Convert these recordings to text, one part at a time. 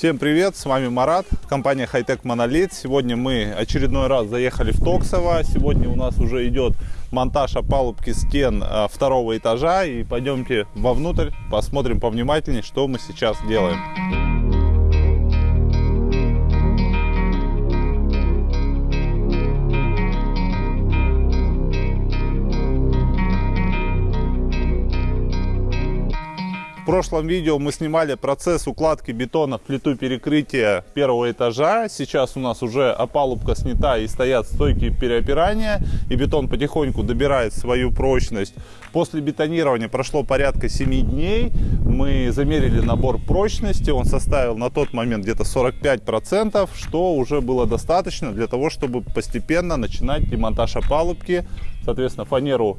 Всем привет, с вами Марат, компания Hightech Monolith. Сегодня мы очередной раз заехали в Токсово. Сегодня у нас уже идет монтаж опалубки стен а, второго этажа. И пойдемте вовнутрь, посмотрим повнимательнее, что мы сейчас делаем. Прошлом видео мы снимали процесс укладки бетона в плиту перекрытия первого этажа. Сейчас у нас уже опалубка снята и стоят стойки переопирания. И бетон потихоньку добирает свою прочность. После бетонирования прошло порядка 7 дней. Мы замерили набор прочности. Он составил на тот момент где-то 45%, что уже было достаточно для того, чтобы постепенно начинать демонтаж опалубки. Соответственно, фанеру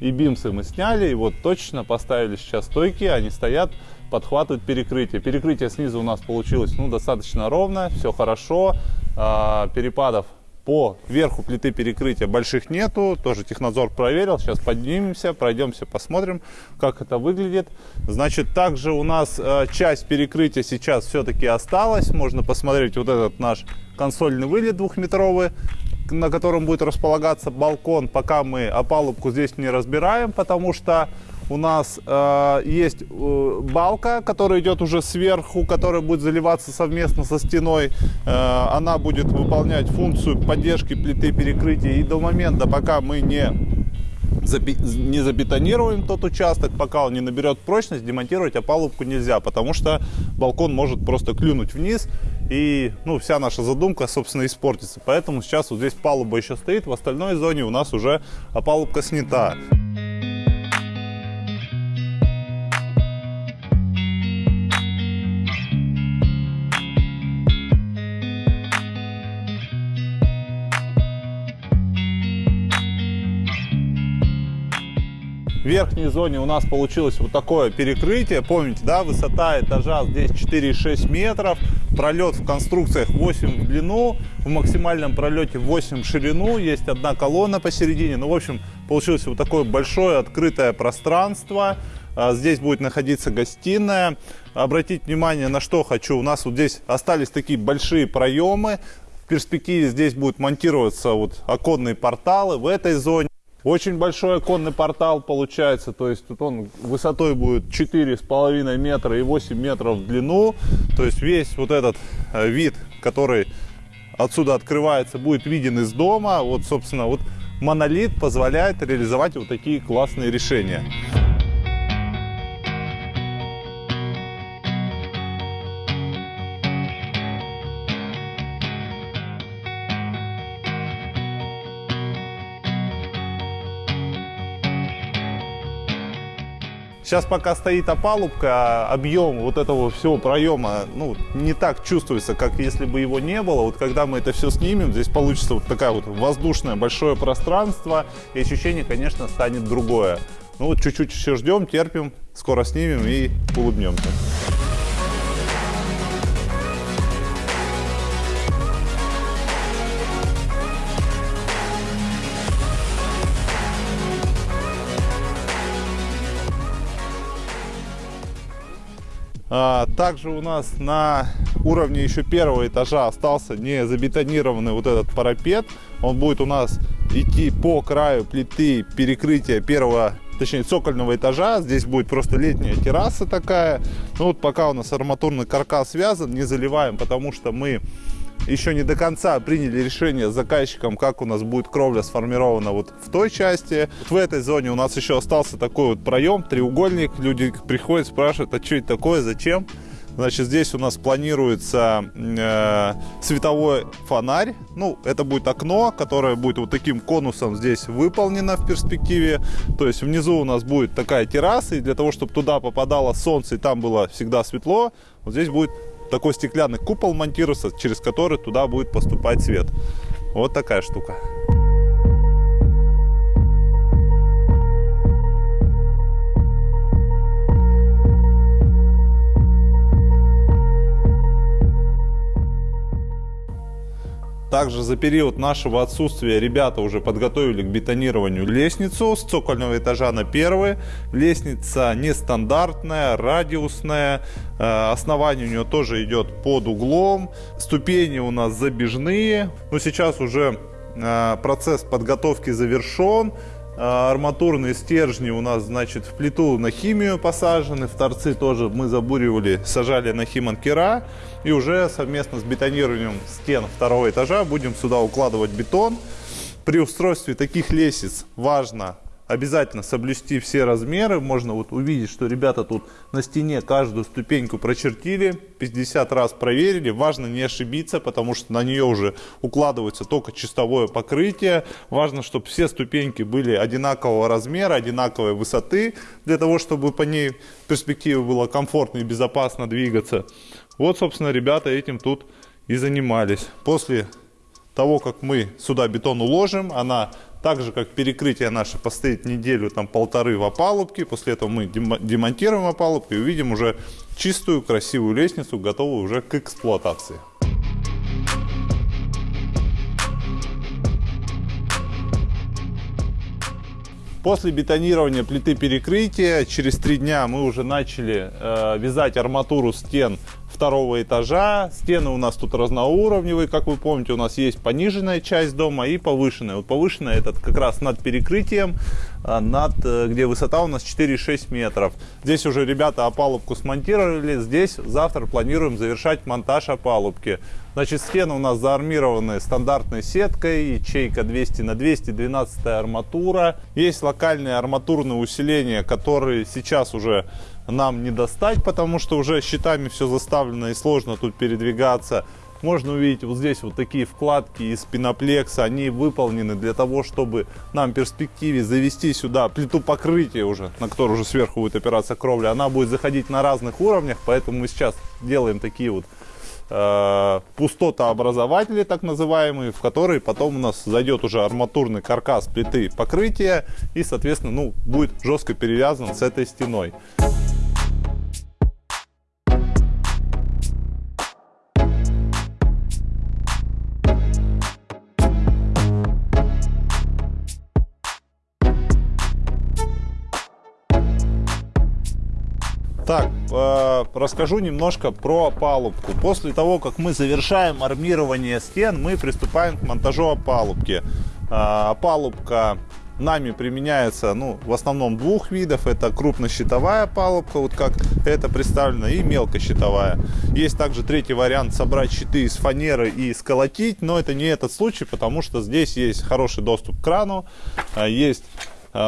и бимсы мы сняли, и вот точно поставили сейчас стойки, они стоят, подхватывают перекрытие. Перекрытие снизу у нас получилось ну, достаточно ровно, все хорошо, а, перепадов по верху плиты перекрытия больших нету, тоже технадзор проверил, сейчас поднимемся, пройдемся, посмотрим, как это выглядит. Значит, также у нас э, часть перекрытия сейчас все-таки осталась, можно посмотреть вот этот наш консольный вылет двухметровый, на котором будет располагаться балкон, пока мы опалубку здесь не разбираем, потому что у нас э, есть э, балка, которая идет уже сверху, которая будет заливаться совместно со стеной. Э, она будет выполнять функцию поддержки плиты перекрытия. И до момента, пока мы не не забетонируем тот участок, пока он не наберет прочность, демонтировать опалубку нельзя, потому что балкон может просто клюнуть вниз и ну, вся наша задумка, собственно, испортится. Поэтому сейчас вот здесь палуба еще стоит, в остальной зоне у нас уже опалубка снята. Верхней зоне у нас получилось вот такое перекрытие. Помните, да, высота этажа здесь 4,6 метров. Пролет в конструкциях 8 в длину, в максимальном пролете 8 в ширину. Есть одна колонна посередине. Ну, в общем, получилось вот такое большое открытое пространство. А, здесь будет находиться гостиная. Обратить внимание на что хочу. У нас вот здесь остались такие большие проемы. В перспективе здесь будут монтироваться вот оконные порталы в этой зоне. Очень большой оконный портал получается, то есть тут он высотой будет 4,5 метра и 8 метров в длину. То есть весь вот этот э, вид, который отсюда открывается, будет виден из дома. Вот, собственно, вот монолит позволяет реализовать вот такие классные решения. Сейчас пока стоит опалубка, объем вот этого всего проема ну, не так чувствуется, как если бы его не было. Вот когда мы это все снимем, здесь получится вот такая вот воздушное большое пространство, и ощущение, конечно, станет другое. Ну вот чуть-чуть еще ждем, терпим, скоро снимем и улыбнемся. Также у нас на уровне еще первого этажа остался не забетонированный вот этот парапет. Он будет у нас идти по краю плиты перекрытия первого точнее цокольного этажа. Здесь будет просто летняя терраса такая. Ну вот пока у нас арматурный каркас связан, не заливаем, потому что мы еще не до конца приняли решение с заказчиком, как у нас будет кровля сформирована вот в той части. Вот в этой зоне у нас еще остался такой вот проем, треугольник. Люди приходят, спрашивают, а что это такое, зачем? Значит, здесь у нас планируется э, световой фонарь. Ну, это будет окно, которое будет вот таким конусом здесь выполнено в перспективе. То есть внизу у нас будет такая терраса, и для того, чтобы туда попадало солнце и там было всегда светло, вот здесь будет такой стеклянный купол монтируется, через который туда будет поступать свет. Вот такая штука. Также за период нашего отсутствия ребята уже подготовили к бетонированию лестницу с цокольного этажа на первый. Лестница нестандартная, радиусная. Э, основание у нее тоже идет под углом. Ступени у нас забежные. Но сейчас уже э, процесс подготовки завершен. А, арматурные стержни у нас, значит, в плиту на химию посажены, в торцы тоже мы забуривали, сажали на химанкера. И уже совместно с бетонированием стен второго этажа будем сюда укладывать бетон. При устройстве таких лестниц важно обязательно соблюсти все размеры. Можно вот увидеть, что ребята тут на стене каждую ступеньку прочертили, 50 раз проверили. Важно не ошибиться, потому что на нее уже укладывается только чистовое покрытие. Важно, чтобы все ступеньки были одинакового размера, одинаковой высоты, для того, чтобы по ней в перспективе было комфортно и безопасно двигаться. Вот, собственно, ребята этим тут и занимались. После того, как мы сюда бетон уложим, она так же, как перекрытие наше постоит неделю, там полторы в опалубке. После этого мы демонтируем опалубку и увидим уже чистую, красивую лестницу, готовую уже к эксплуатации. После бетонирования плиты перекрытия через три дня мы уже начали э, вязать арматуру стен второго этажа. Стены у нас тут разноуровневые, как вы помните, у нас есть пониженная часть дома и повышенная. Вот повышенная это как раз над перекрытием, а, над, э, где высота у нас 4-6 метров. Здесь уже ребята опалубку смонтировали, здесь завтра планируем завершать монтаж опалубки. Значит, стены у нас заармированы стандартной сеткой, ячейка 200 на 200, 12 арматура. Есть локальные арматурные усиления, которые сейчас уже нам не достать, потому что уже щитами все заставлено и сложно тут передвигаться. Можно увидеть вот здесь вот такие вкладки из пеноплекса. Они выполнены для того, чтобы нам в перспективе завести сюда плиту покрытия уже, на которой уже сверху будет опираться кровля. Она будет заходить на разных уровнях, поэтому мы сейчас делаем такие вот э, пустотообразователи, так называемые, в которые потом у нас зайдет уже арматурный каркас плиты покрытия и, соответственно, ну, будет жестко перевязан с этой стеной. Так, э, расскажу немножко про опалубку. После того, как мы завершаем армирование стен, мы приступаем к монтажу опалубки. Э, опалубка нами применяется ну, в основном двух видов. Это крупнощитовая опалубка, вот как это представлено, и мелкощитовая. Есть также третий вариант собрать щиты из фанеры и сколотить, но это не этот случай, потому что здесь есть хороший доступ к крану, э, есть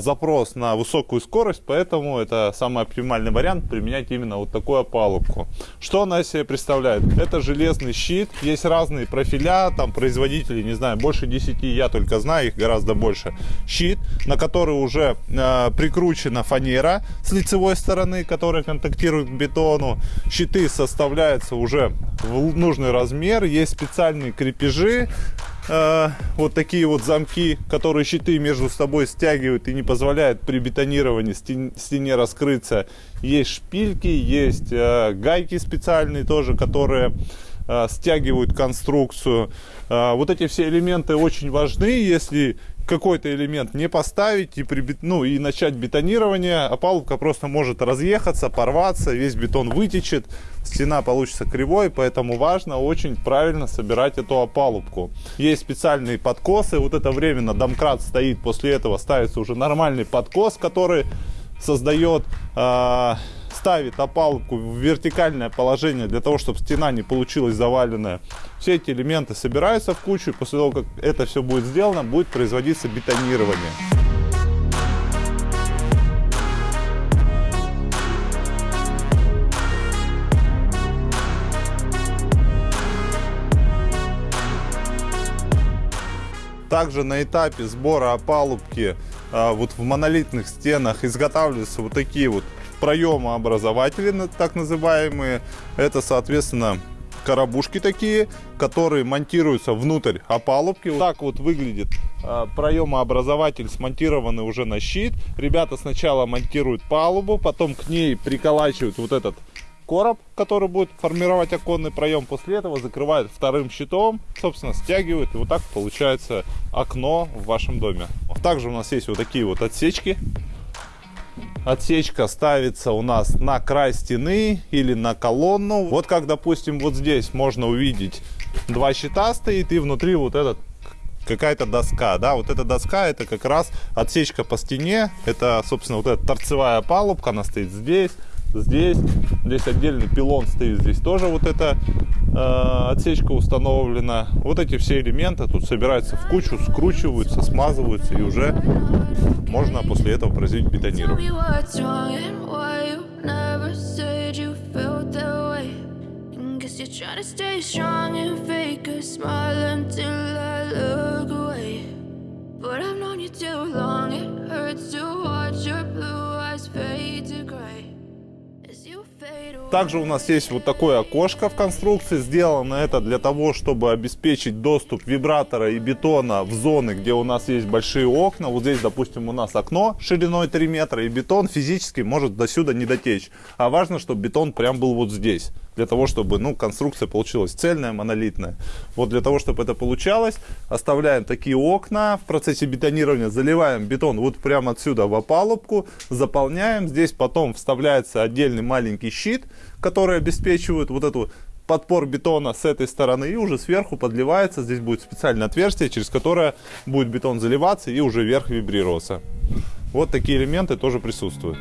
запрос на высокую скорость, поэтому это самый оптимальный вариант применять именно вот такую опалубку. Что она себе представляет? Это железный щит, есть разные профиля, там производители, не знаю, больше 10, я только знаю, их гораздо больше. Щит, на который уже э, прикручена фанера с лицевой стороны, которая контактирует к бетону. Щиты составляются уже в нужный размер, есть специальные крепежи, э, вот такие вот замки, которые щиты между собой стягивают и не позволяют при бетонировании стен, стене раскрыться. Есть шпильки, есть э, гайки специальные тоже, которые э, стягивают конструкцию. Вот эти все элементы очень важны, если какой-то элемент не поставить и, при, ну, и начать бетонирование, опалубка просто может разъехаться, порваться, весь бетон вытечет, стена получится кривой, поэтому важно очень правильно собирать эту опалубку. Есть специальные подкосы, вот это временно домкрат стоит, после этого ставится уже нормальный подкос, который создает... Э, ставит опалубку в вертикальное положение для того, чтобы стена не получилась заваленная. Все эти элементы собираются в кучу, и после того, как это все будет сделано, будет производиться бетонирование. Также на этапе сбора опалубки вот в монолитных стенах изготавливаются вот такие вот проемообразователи, так называемые. Это, соответственно, коробушки такие, которые монтируются внутрь опалубки. Вот так вот выглядит э, проемообразователь, смонтированный уже на щит. Ребята сначала монтируют палубу, потом к ней приколачивают вот этот короб, который будет формировать оконный проем. После этого закрывает вторым щитом, собственно, стягивает. И вот так получается окно в вашем доме. Также у нас есть вот такие вот отсечки. Отсечка ставится у нас на край стены или на колонну. Вот как, допустим, вот здесь можно увидеть два щита стоит и внутри вот этот какая-то доска, да, вот эта доска это как раз отсечка по стене, это, собственно, вот эта торцевая палубка, она стоит здесь, здесь, здесь отдельный пилон стоит, здесь тоже вот эта э, отсечка установлена. Вот эти все элементы тут собираются в кучу, скручиваются, смазываются и уже можно после этого производить бетонирование. But I've known you too long, Также у нас есть вот такое окошко в конструкции. Сделано это для того, чтобы обеспечить доступ вибратора и бетона в зоны, где у нас есть большие окна. Вот здесь, допустим, у нас окно шириной 3 метра, и бетон физически может до сюда не дотечь. А важно, чтобы бетон прям был вот здесь для того, чтобы ну, конструкция получилась цельная, монолитная. Вот для того, чтобы это получалось, оставляем такие окна в процессе бетонирования, заливаем бетон вот прямо отсюда в опалубку, заполняем. Здесь потом вставляется отдельный маленький щит, который обеспечивает вот эту подпор бетона с этой стороны и уже сверху подливается. Здесь будет специальное отверстие, через которое будет бетон заливаться и уже вверх вибрироваться. Вот такие элементы тоже присутствуют.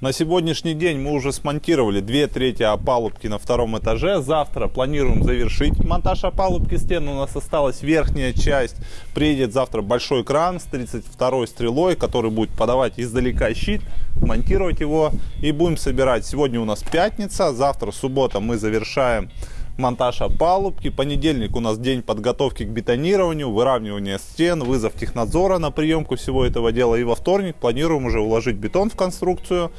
На сегодняшний день мы уже смонтировали две трети опалубки на втором этаже. Завтра планируем завершить монтаж опалубки стен. У нас осталась верхняя часть. Приедет завтра большой кран с 32 стрелой, который будет подавать издалека щит, монтировать его и будем собирать. Сегодня у нас пятница, завтра суббота мы завершаем монтаж опалубки. Понедельник у нас день подготовки к бетонированию, выравнивания стен, вызов технадзора на приемку всего этого дела. И во вторник планируем уже уложить бетон в конструкцию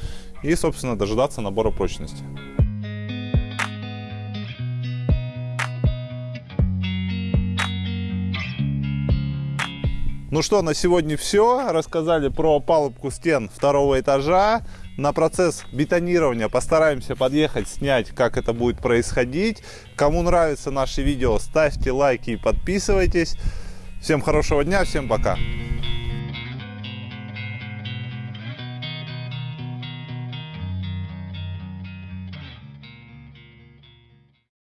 и, собственно, дожидаться набора прочности. Ну что, на сегодня все. Рассказали про палубку стен второго этажа. На процесс бетонирования постараемся подъехать, снять, как это будет происходить. Кому нравится наше видео, ставьте лайки и подписывайтесь. Всем хорошего дня, всем пока.